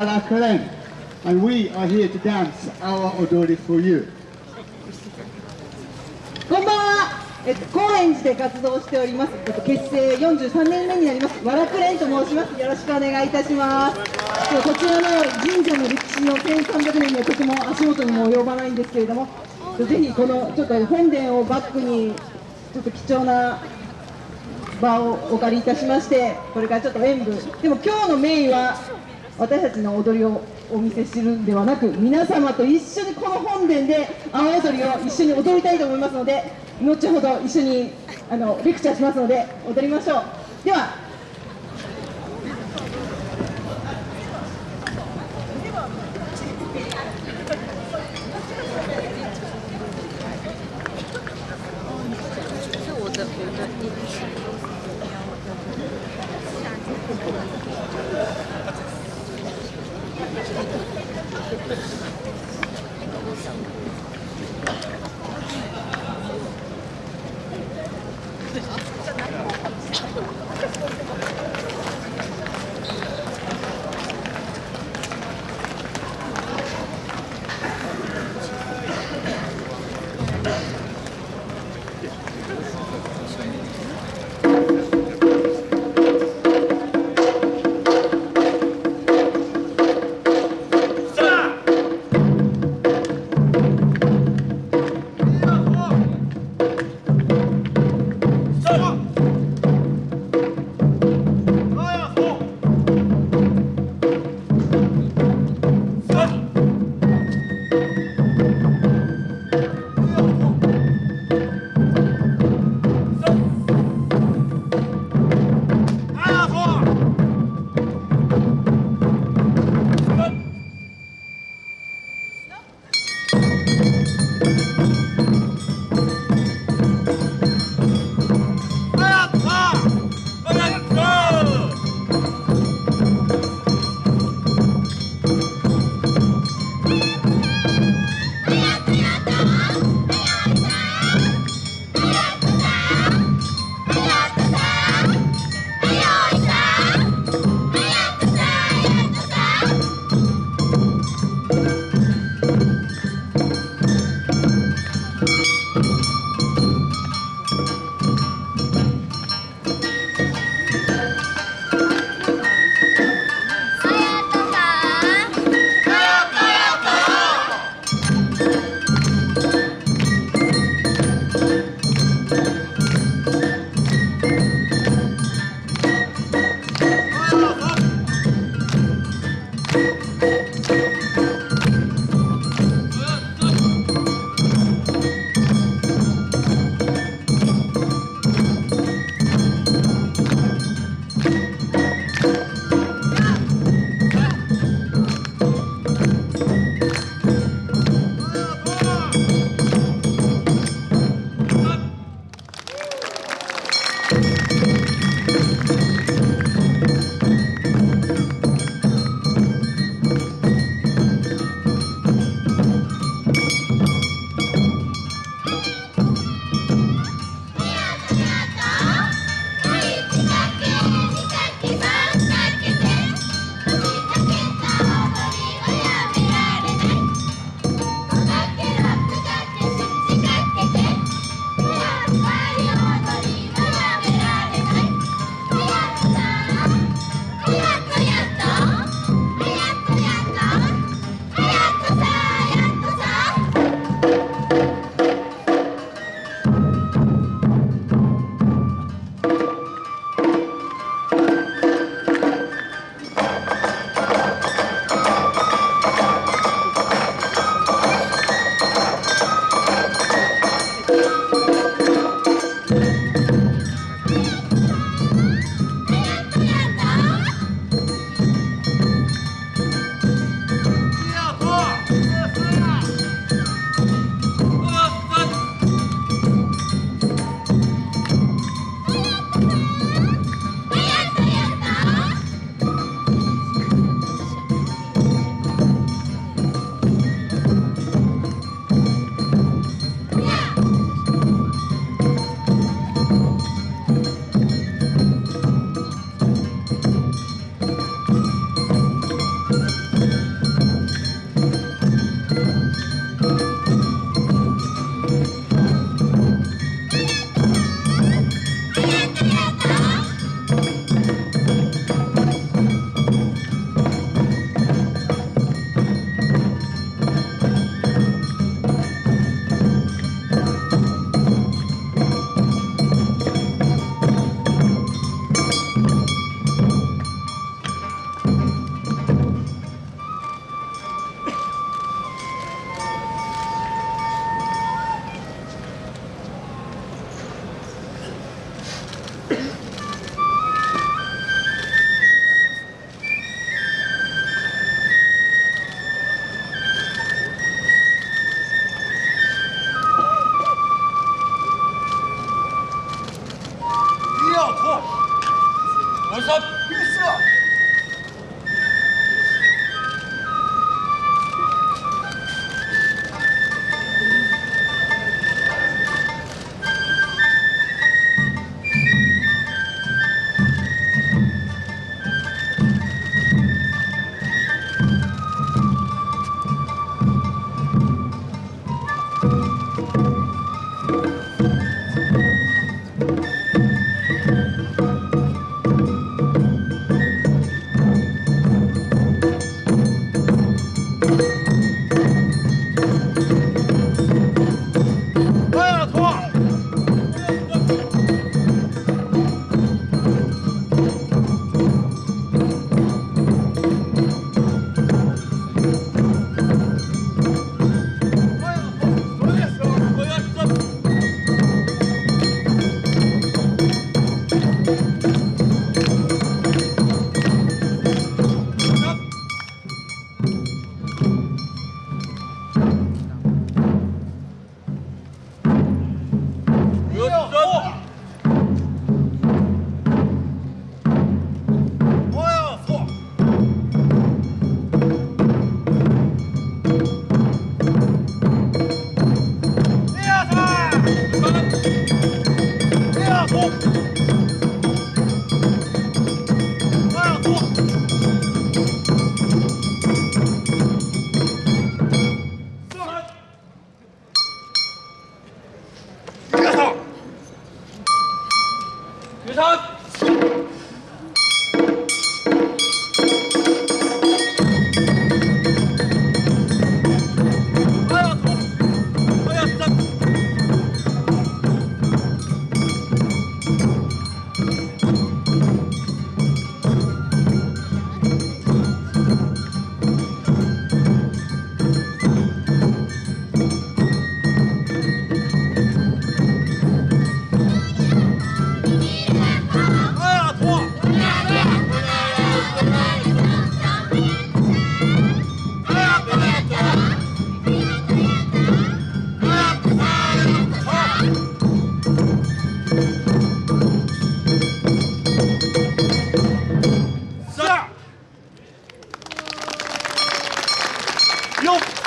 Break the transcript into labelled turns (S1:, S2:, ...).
S1: Karen, and we are here to dance our Odori for you.
S2: こんばんは、えっと、高円寺で活動しております、えっと、結成43年目になります。わらくれんと申します。よろしくお願いいたします。えっとこちらの神社の歴史の1300年にはとても足元にも及ばないんですけれどもぜひこのちょっと本殿をバックにちょっと貴重な場をお借りいたしましてこれからちょっと演舞。でも今日のメインは私たちの踊りをお見せするんではなく皆様と一緒にこの本殿で阿波踊りを一緒に踊りたいと思いますので後ほど一緒にあのレクチャーしますので踊りましょう。では
S3: Good job! Michael.